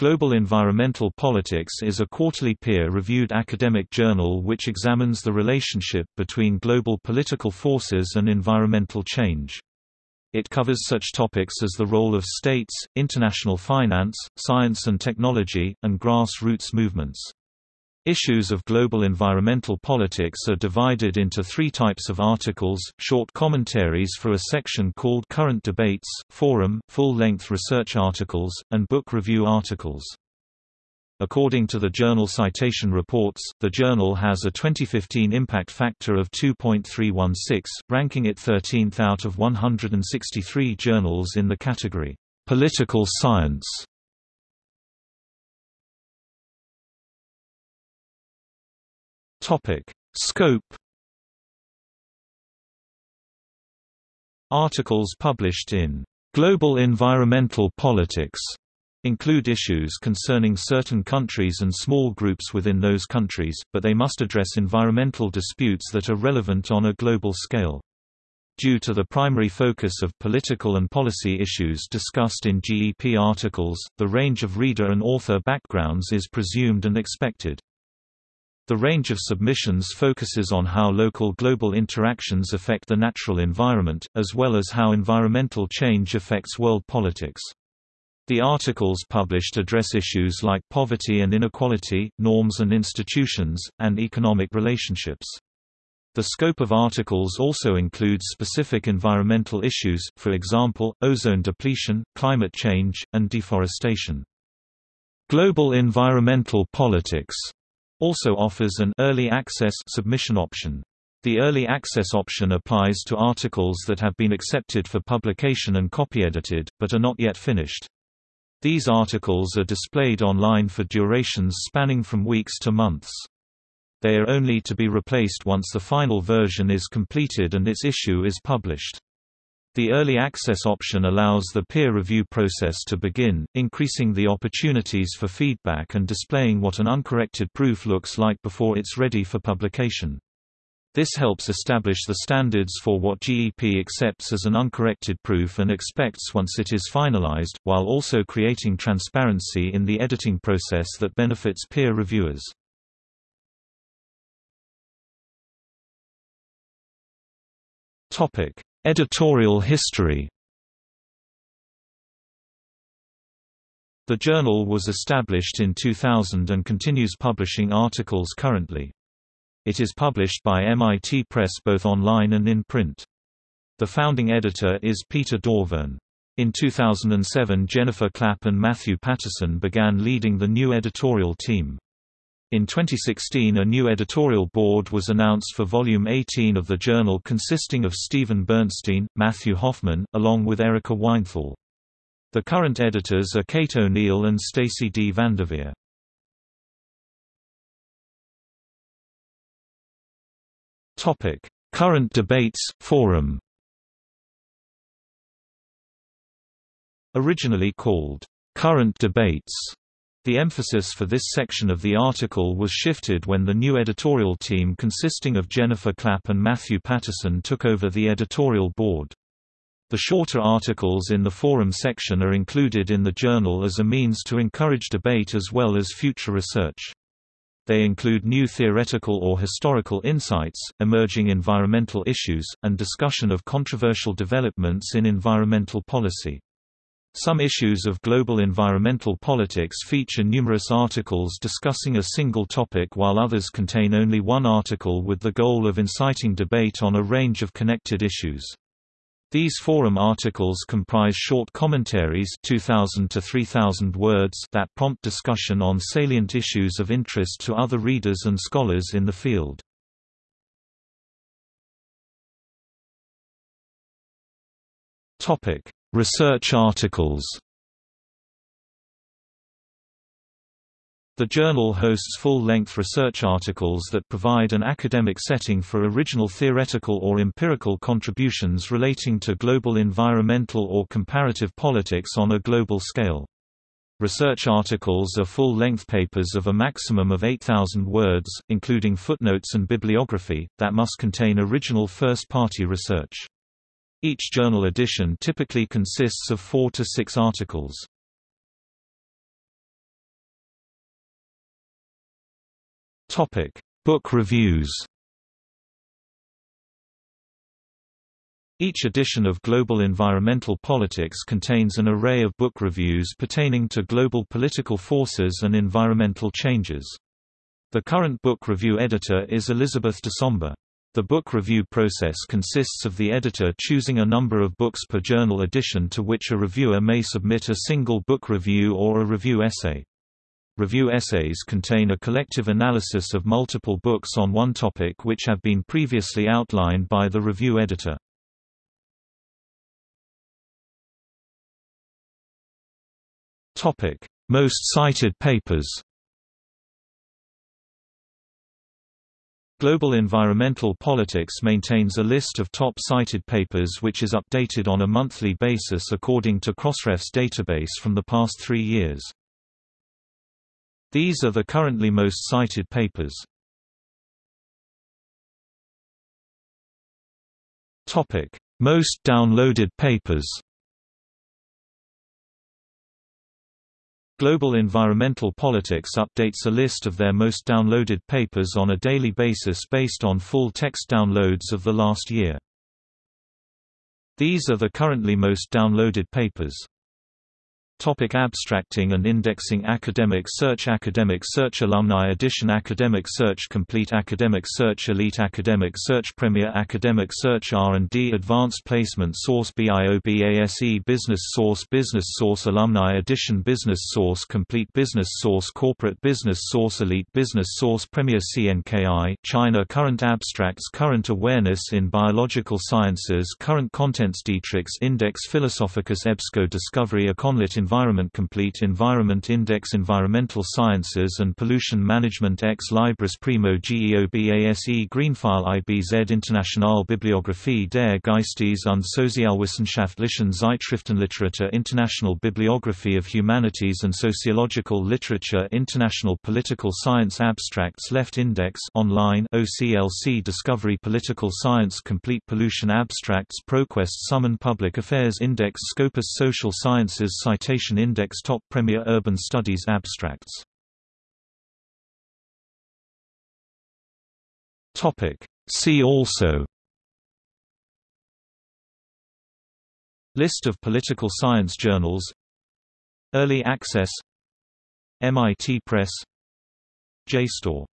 Global Environmental Politics is a quarterly peer-reviewed academic journal which examines the relationship between global political forces and environmental change. It covers such topics as the role of states, international finance, science and technology, and grassroots movements. Issues of global environmental politics are divided into three types of articles, short commentaries for a section called Current Debates, Forum, full-length research articles, and book review articles. According to the Journal Citation Reports, the journal has a 2015 impact factor of 2.316, ranking it 13th out of 163 journals in the category, Political Science. Topic: Scope. Articles published in Global Environmental Politics include issues concerning certain countries and small groups within those countries, but they must address environmental disputes that are relevant on a global scale. Due to the primary focus of political and policy issues discussed in GEP articles, the range of reader and author backgrounds is presumed and expected. The range of submissions focuses on how local global interactions affect the natural environment, as well as how environmental change affects world politics. The articles published address issues like poverty and inequality, norms and institutions, and economic relationships. The scope of articles also includes specific environmental issues, for example, ozone depletion, climate change, and deforestation. Global environmental politics also offers an early access submission option. The early access option applies to articles that have been accepted for publication and copy-edited, but are not yet finished. These articles are displayed online for durations spanning from weeks to months. They are only to be replaced once the final version is completed and its issue is published. The early access option allows the peer review process to begin, increasing the opportunities for feedback and displaying what an uncorrected proof looks like before it's ready for publication. This helps establish the standards for what GEP accepts as an uncorrected proof and expects once it is finalized, while also creating transparency in the editing process that benefits peer reviewers. Topic: Editorial history The journal was established in 2000 and continues publishing articles currently. It is published by MIT Press both online and in print. The founding editor is Peter Dauvergne. In 2007 Jennifer Clapp and Matthew Paterson began leading the new editorial team. In 2016 a new editorial board was announced for Volume 18 of the journal consisting of Steven Bernstein, Matthew Hoffman, along with Erika Weinthal. The current editors are Kate O'Neill and Stacy D. VanDeveer. Current debates, forum Originally called, "'Current Debates' The emphasis for this section of the article was shifted when the new editorial team consisting of Jennifer Clapp and Matthew Paterson took over the editorial board. The shorter articles in the forum section are included in the journal as a means to encourage debate as well as future research. They include new theoretical or historical insights, emerging environmental issues, and discussion of controversial developments in environmental policy. Some issues of global environmental politics feature numerous articles discussing a single topic while others contain only one article with the goal of inciting debate on a range of connected issues. These forum articles comprise short commentaries 2000 to 3000 words that prompt discussion on salient issues of interest to other readers and scholars in the field. Topic: Research articles The journal hosts full-length research articles that provide an academic setting for original theoretical or empirical contributions relating to global environmental or comparative politics on a global scale. Research articles are full-length papers of a maximum of 8,000 words, including footnotes and bibliography, that must contain original first-party research. Each journal edition typically consists of four to six articles. Book reviews Each edition of Global Environmental Politics contains an array of book reviews pertaining to global political forces and environmental changes. The current book review editor is Elizabeth DeSombre. The book review process consists of the editor choosing a number of books per journal edition to which a reviewer may submit a single book review or a review essay. Review essays contain a collective analysis of multiple books on one topic which have been previously outlined by the review editor. Most cited papers Global Environmental Politics maintains a list of top cited papers which is updated on a monthly basis according to Crossref's database from the past three years. These are the currently most cited papers. Most downloaded papers. Global Environmental Politics updates a list of their most downloaded papers on a daily basis based on full text downloads of the last year. These are the currently most downloaded papers. Topic abstracting and indexing Academic Search Academic Search Alumni Edition Academic Search Complete Academic Search Elite Academic Search Premier Academic Search R&D Advanced Placement Source BIOBASE Business Source Business Source Alumni Edition Business Source Complete Business Source Corporate Business Source Elite Business Source Premier CNKI China Current Abstracts Current Awareness in Biological Sciences Current Contents Dietrichs Index Philosophicus EBSCO Discovery Econlit Environment Complete Environment Index Environmental Sciences and Pollution Management Ex Libris Primo GEOBASE Greenfile IBZ Internationale Bibliographie der Geistes und Sozialwissenschaftlichen Zeitschriftenliteratur International Bibliography of Humanities and Sociological Literature International Political Science Abstracts Left Index online OCLC Discovery Political Science Complete Pollution Abstracts ProQuest Summon Public Affairs Index Scopus Social Sciences Citation Index Top Premier Urban Studies Abstracts. Topic. See also. List of political science journals. Early access. MIT Press. JSTOR